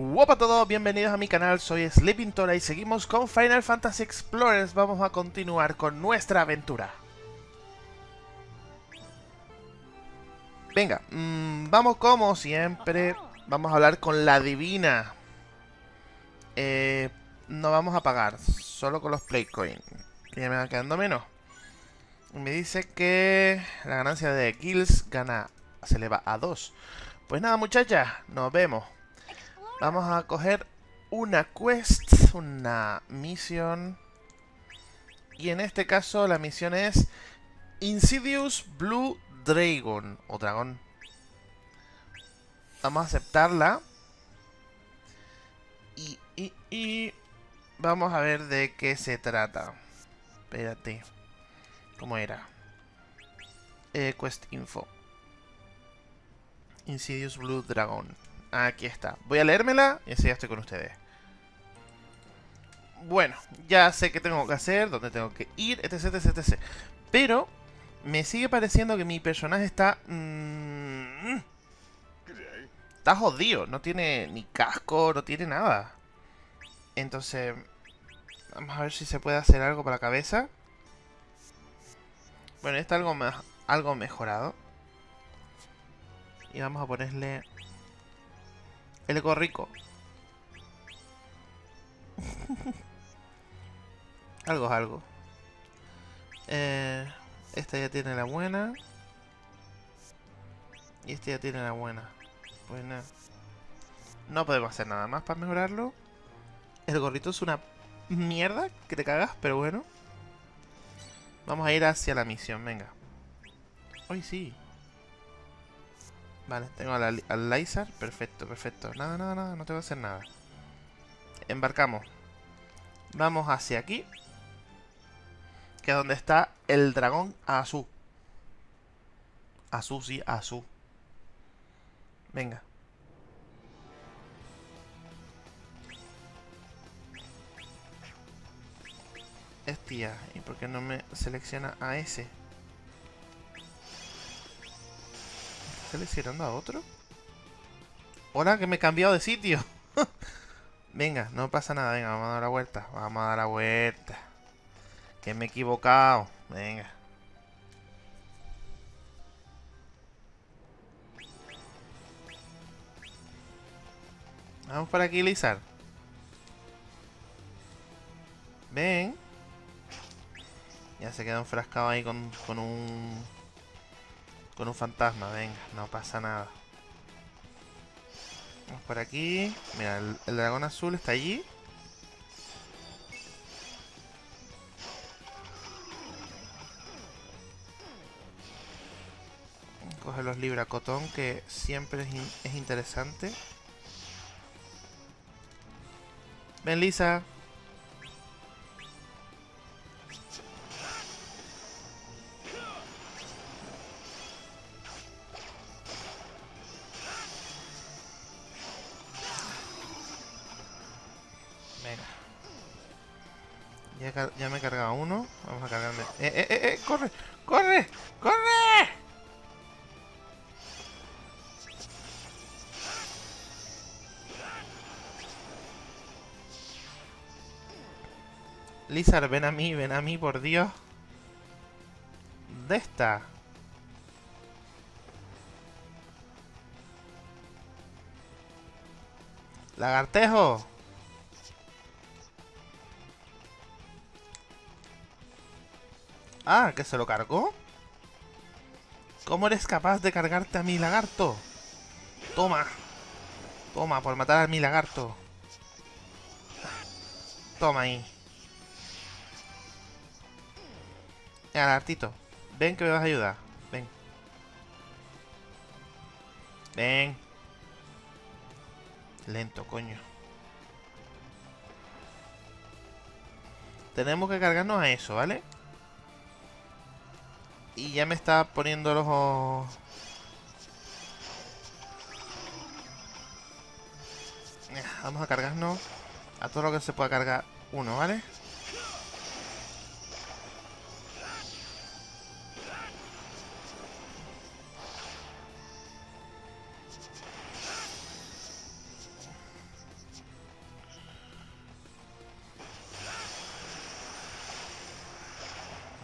Hola a todos, bienvenidos a mi canal, soy Sleeping Tora y seguimos con Final Fantasy Explorers. Vamos a continuar con nuestra aventura. Venga, mmm, vamos como siempre, vamos a hablar con la divina. Eh, no vamos a pagar, solo con los Playcoin, que ya me va quedando menos. Me dice que la ganancia de kills gana, se eleva a 2. Pues nada muchachas, nos vemos. Vamos a coger una quest, una misión. Y en este caso la misión es Insidious Blue Dragon, o dragón. Vamos a aceptarla. Y, y, y vamos a ver de qué se trata. Espérate. ¿Cómo era? Eh, quest info. Insidious Blue Dragon. Aquí está. Voy a leérmela y así ya estoy con ustedes. Bueno, ya sé qué tengo que hacer, dónde tengo que ir, etc, etc, etc. Pero me sigue pareciendo que mi personaje está... Mmm, está jodido. No tiene ni casco, no tiene nada. Entonces... Vamos a ver si se puede hacer algo para la cabeza. Bueno, está algo, algo mejorado. Y vamos a ponerle el gorrico. algo es algo. Eh, esta ya tiene la buena. Y esta ya tiene la buena. Pues nada. No podemos hacer nada más para mejorarlo. El gorrito es una mierda que te cagas, pero bueno. Vamos a ir hacia la misión, venga. Hoy sí. Vale, tengo al, al. Perfecto, perfecto. Nada, nada, nada. No tengo que hacer nada. Embarcamos. Vamos hacia aquí. Que es donde está el dragón Azul. Azul, sí, Azul. Venga. Hostia, ¿y por qué no me selecciona a ese? Seleccionando a otro? Hola, que me he cambiado de sitio. venga, no pasa nada. Venga, vamos a dar la vuelta. Vamos a dar la vuelta. Que me he equivocado. Venga. Vamos por aquí, Lizard. Ven. Ya se queda enfrascado ahí con, con un con un fantasma, venga, no pasa nada. Vamos por aquí. Mira, el, dragón azul está allí. Coge los libracotón, que siempre es interesante. Ven, Lisa. Ya, me he cargado uno. Vamos a cargarme. ¡Eh, eh, eh! eh! ¡Corre! ¡Corre! ¡Corre! Lizard, ven a mí, ven a mí, por Dios. ¿Dónde está? Lagartejo. Ah, ¿que se lo cargó? ¿Cómo eres capaz de cargarte a mi lagarto? Toma. Toma, por matar a mi lagarto. Toma ahí. Venga, lagartito. Ven que me vas a ayudar. Ven. Ven. Lento, coño. Tenemos que cargarnos a eso, ¿vale? y ya me está poniendo los ojos... Vamos a cargarnos a todo lo que se pueda cargar uno, ¿vale?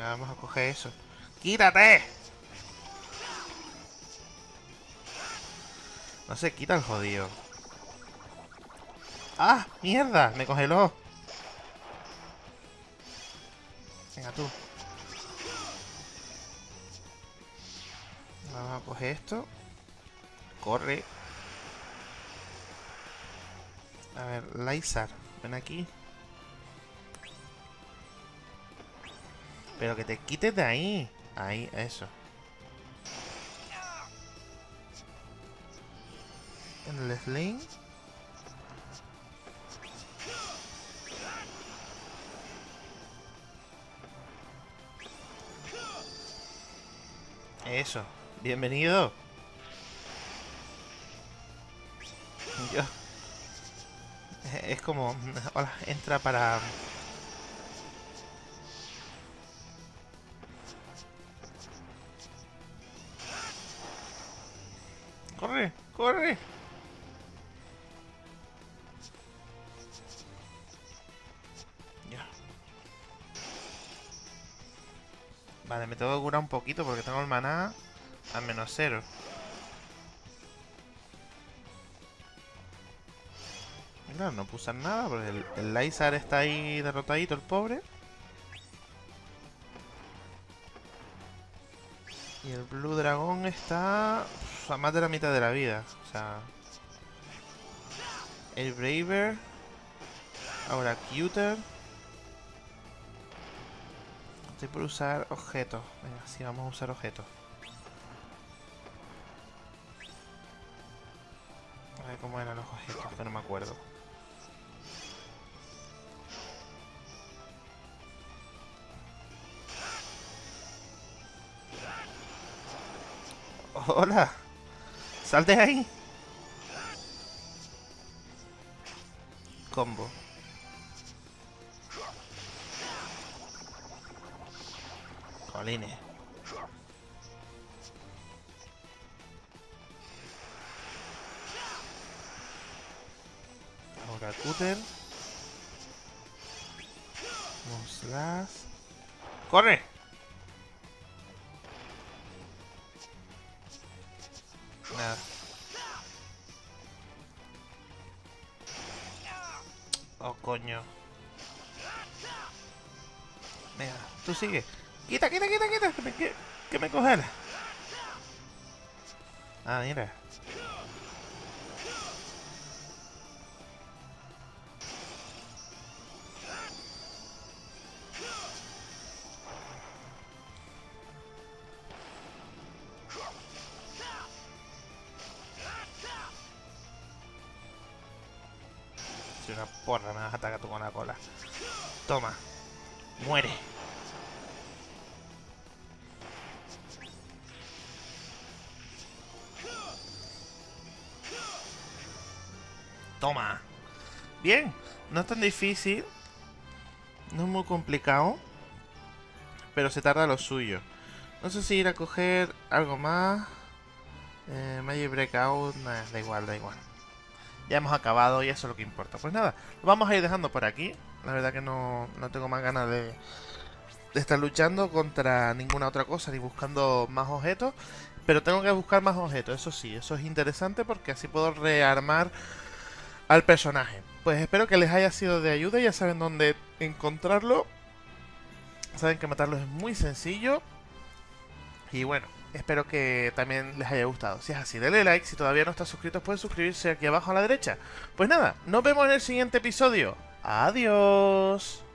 Vamos a coger eso. ¡Quítate! No se quita el jodido. ¡Ah! ¡Mierda! Me congeló. Venga, tú. Vamos a coger esto. Corre. A ver, Lysar, ven aquí. Pero que te quites de ahí. Ahí, eso. En el sling. Eso. Bienvenido. Yo. Es como... Hola, entra para... ¡Corre! Ya. Vale, me tengo que curar un poquito porque tengo el maná a menos cero. Claro, no puso nada porque el, el Lysar está ahí derrotadito, el pobre. Y el Blue Dragon está a más de la mitad de la vida. O sea... El Braver. Ahora Cuter. Estoy por usar objetos. Venga, sí, vamos a usar objetos. A ver cómo eran los objetos, que no me acuerdo. Hola. Sal de ahí. Combo. Colines. Ahora cúter. Slash. ¡Corre! Coño. Venga, tú sigue. Quita, quita, quita, quita. Que me, que. Ah, mira. Una porra, me vas a atacar tú con la cola. Toma. Muere. Toma. Bien. No es tan difícil. No es muy complicado. Pero se tarda lo suyo. No sé si ir a coger algo más. Eh, Magic Breakout. Da igual, da igual. Ya hemos acabado y eso es lo que importa. Pues nada, lo vamos a ir dejando por aquí. La verdad que no, no tengo más ganas de, estar luchando contra ninguna otra cosa ni buscando más objetos. Pero tengo que buscar más objetos, eso sí, eso es interesante porque así puedo rearmar al personaje. Pues espero que les haya sido de ayuda, ya saben dónde encontrarlo. Saben que matarlo es muy sencillo. Y bueno, espero que también les haya gustado. Si es así, denle like. Si todavía no están suscritos, pueden suscribirse aquí abajo a la derecha. Pues nada, nos vemos en el siguiente episodio. Adiós.